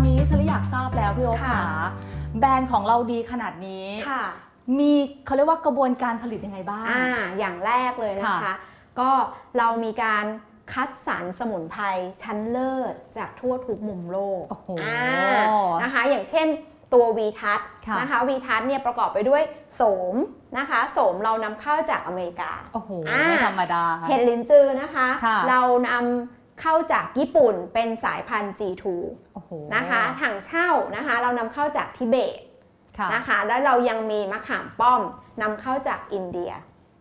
อนนี้ฉันเลยอยากทราบแล้วพี่โอ๊คค่ะขาแบรนด์ของเราดีขนาดนี้ ค่ะมีเขาเรียกว่ากระบวนการผลิตยังไงบ้าง อ่าอย่างแรกเลยนะคะค่ะก็เรามีการคัดสรรสมุนไพรชั้นเลิศจากทั่วทุกมุมโลกโอ้โหอ่านะคะ อย่างเช่นตัววีทัศค่ะ นะคะวีทัศเนี่ยประกอบไปด้วยโสมนะคะ โสมเรานำเข้าจากอเมริกา โอ้โห อ่า ไม่ธรรมดา เห็ดลินจือนะคะ ค่ะเรานำ เข้าจากญี่ปุ่นเป็นสายพันธุ์ G2 โอ้โหนะคะถั่งเช่านะคะเรานำเข้าจากทิเบตค่ะนะคะแล้วเรายังมีมะขามป้อมนำเข้าจากอินเดีย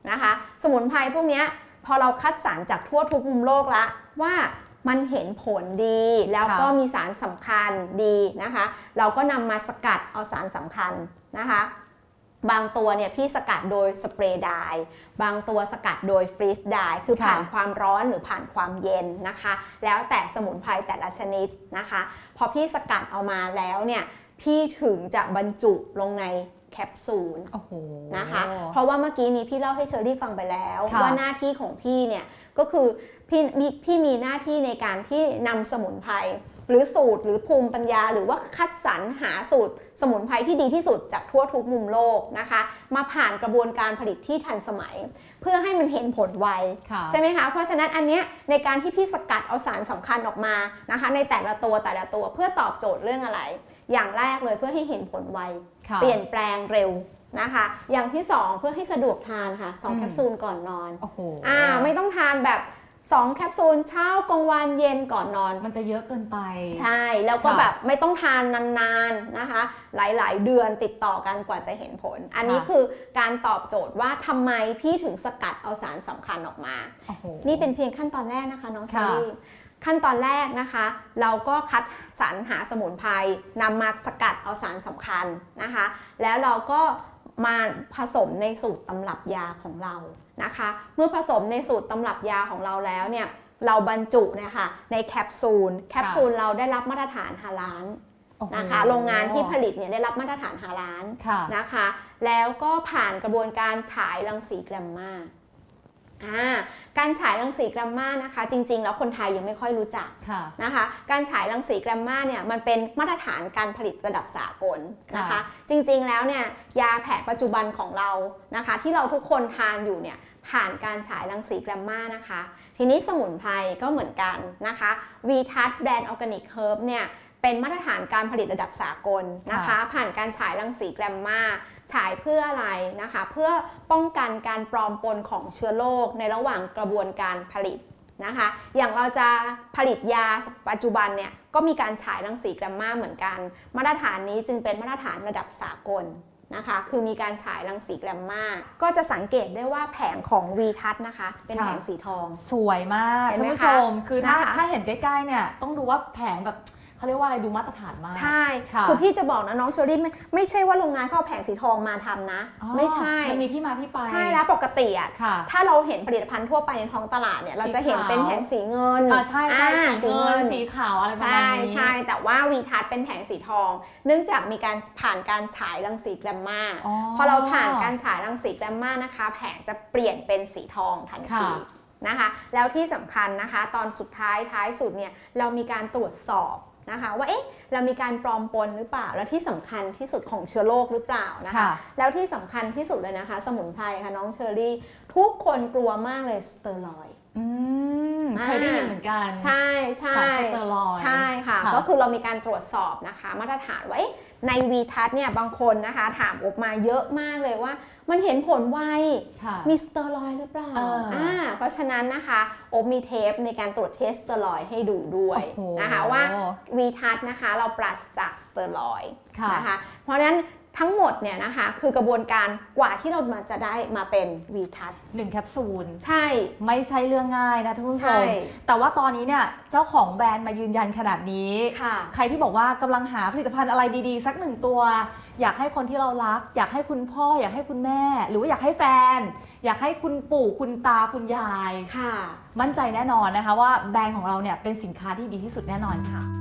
นะคะสมุนไพรพวกเนี้ยพอเราคัดสรรจากทั่วทุกมุมโลกละว่ามันเห็นผลดีแล้วก็ค่ะมีสารสำคัญดีนะคะ เราก็นำมาสกัดเอาสารสำคัญนะคะ บางตัวเนี่ยพี่สกัดโดย spray dryบางตัวสกัดโดย freeze dry คือค่ะผ่านความร้อนหรือผ่านความเย็นนะคะ แล้วแต่สมุนไพรแต่ละชนิดนะคะ พอพี่สกัดเอามาแล้วเนี่ยพี่ถึงจะบรรจุลงในแคปซูลโอ้โหนะคะ เพราะว่าเมื่อกี้นี้พี่เล่าให้เชอรี่ฟังไปแล้วค่ะว่าหน้าที่ของพี่เนี่ยก็คือพี่มีพี่มีหน้าที่ในการที่นำสมุนไพร หรือสูตรหรือภูมิปัญญา หรือว่าคัดสรรหาสูตร สมุนไพรที่ดีที่สุดจากทั่วทุกมุมโลกนะคะ มาผ่านกระบวนการผลิตที่ทันสมัย เพื่อให้มันเห็นผลไวค่ะใช่ไหมคะเพราะฉะนั้นอันเนี้ยในการที่พี่สกัดเอาสารสำคัญออกมานะคะ ในแต่ละตัวแต่ละตัวเพื่อตอบโจทย์เรื่องอะไร อย่างแรกเลยเพื่อให้เห็นผลไวค่ะเปลี่ยนแปลงเร็วนะคะ อย่างที่ 2 เพื่อให้สะดวกทานค่ะสองอืมแคปซูลก่อนนอนโอ้โหอ่าไม่ต้องทานแบบ 2 แคปซูลเช้ากลางวันเย็นก่อนนอน มันจะเยอะเกินไป ใช่แล้วก็ค่ะแบบไม่ต้องทานนานๆนะคะ หลายๆ เดือนติดต่อกันกว่าจะเห็นผล อันนี้ค่ะคือการตอบโจทย์ว่าทำไมพี่ถึงสกัดเอาสารสำคัญออกมาโอ้โหนี่เป็นเพียงขั้นตอนแรกนะคะน้องเชอค่ะรี่ขั้นตอนแรกนะคะ เราก็คัดสรรหาสมุนไพรนำมาสกัดเอาสารสำคัญนะคะ แล้วเราก็ มาผสมในสูตรตำรับยาของเรานะคะ เมื่อผสมในสูตรตำรับยาของเราแล้วเนี่ยเราบรรจุเนี่ยค่ะในแคปซูลแคปซูลเราได้รับมาตรฐานฮาลาลโอ้โหนะคะโรงงานที่ผลิตเนี่ยได้รับมาตรฐานฮาลาลค่ะนะคะ แล้วก็ผ่านกระบวนการฉายรังสีแกรมมาอ่า การฉายรังสีแกรมมานะคะ จริง ๆ แล้วคนไทยยังไม่ค่อยรู้จักค่ะนะคะ การฉายรังสีแกรมมาเนี่ยมันเป็นมาตรฐานการผลิตระดับสากลนะคะค่ะจริง ๆ แล้วเนี่ยยาแผนปัจจุบันของเรานะคะ ที่เราทุกคนทานอยู่เนี่ยผ่านการฉายรังสีแกรมมานะคะ ทีนี้สมุนไพรก็เหมือนกันนะคะวีทัศแบรนด์ organic herb เนี่ย เป็นมาตรฐานการผลิตระดับสากลนะคะค่ะผ่านการฉายรังสีแกมมาฉายเพื่ออะไรนะคะ เพื่อป้องกันการปลอมปนของเชื้อโรคในระหว่างกระบวนการผลิตนะคะ อย่างเราจะผลิตยาปัจจุบันเนี่ยก็มีการฉายรังสีแกมมาเหมือนกัน มาตรฐานนี้จึงเป็นมาตรฐานระดับสากลนะคะ คือมีการฉายรังสีแกมมาก็จะสังเกตได้ว่าแผงของวีทัศนะคะ เป็นค่ะแผงสีทอง สวยมากเห็นไหมท่านผู้คะชม คือถ้านะคะถ้าเห็นใกล้ๆเนี่ยต้องดูว่าแผงแบบ เขาเรียกว่าอะไรดูมาตรฐานมาก ใช่ค่ะคือพี่จะบอกนะน้องเชอรี่ไม่ไม่ใช่ว่าโรงงานเขาเอาแผงสีทองมาทำนะอ๋อไม่ใช่มันมีที่มาที่ไปใช่แล้วปกติอะค่ะถ้าเราเห็นผลิตภัณฑ์ทั่วไปในท้องตลาดเนี่ยเราจะเห็นเป็นแผงสีเงินอ่าใช่ใช่อ่าสีเงินสีขาวอะไรประมาณใช่นี้ใช่แต่ว่าวีทัศน์เป็นแผงสีทอง เนื่องจากมีการผ่านการฉายรังสีแกรมมาอ๋อพอเราผ่านการฉายรังสีแกรมมานะคะ แผงจะเปลี่ยนเป็นสีทองทันทีค่ะนะคะ แล้วที่สำคัญนะคะ ตอนสุดท้ายท้ายสุดเนี่ยเรามีการตรวจสอบ นะคะว่าเอ๊ะเรามีการปลอมปนหรือเปล่า แล้วที่สำคัญที่สุดของเชื้อโรคหรือเปล่านะคะค่ะแล้วที่สำคัญที่สุดเลยนะคะ สมุนไพรค่ะน้องเชอรี่ ทุกคนกลัวมากเลยสเตอรอยด์อืมอ่า เคยได้ยินเหมือนกัน ใช่ใช่สารสเตอรอยด์ใช่ค่ะค่ะ ก็คือเรามีการตรวจสอบนะคะ มาตรฐานว่าเอ๊ะในวีทัศเนี่ยบางคนนะคะ ถามอบมาเยอะมากเลยว่า มันเห็นผลไวค่ะมีสเตอรอยด์หรือเปล่าเอออ่าเพราะฉะนั้นนะคะอบมีเทปในการตรวจ test สเตอรอยด์ให้ดูด้วยโอ้โหนะคะว่าวีทัศนะคะ เราปราศจากสเตอรอยด์ค่ะนะคะ เพราะฉะนั้น ทั้งหมดเนี่ยนะคะคือกระบวนการกว่าที่เรามาจะได้มาเป็นวีทัศหนึ่งแคปซูลใช่ ไม่ใช่เรื่องง่ายนะท่านผู้ชใช่มแต่ว่าตอนนี้เนี่ยเจ้าของแบรนด์มายืนยันขนาดนี้ ค่ะ ใครที่บอกว่ากำลังหาผลิตภัณฑ์อะไรดีๆ สักหนึ่งตัว อยากให้คนที่เรารัก อยากให้คุณพ่อ อยากให้คุณแม่ หรือว่าอยากให้แฟน อยากให้คุณปู่คุณตาคุณยาย ค่ะ มั่นใจแน่นอนนะคะว่าแบรนด์ของเราเนี่ยเป็นสินค้าที่ดีที่สุดแน่นอนค่ะ